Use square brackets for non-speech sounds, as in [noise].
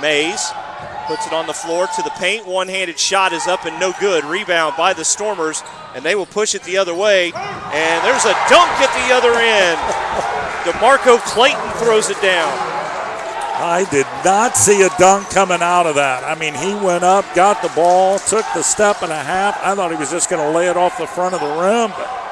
Mays puts it on the floor to the paint. One handed shot is up and no good. Rebound by the Stormers, and they will push it the other way. And there's a dunk at the other end. [laughs] DeMarco Clayton throws it down. I did not see a dunk coming out of that. I mean, he went up, got the ball, took the step and a half. I thought he was just going to lay it off the front of the rim, but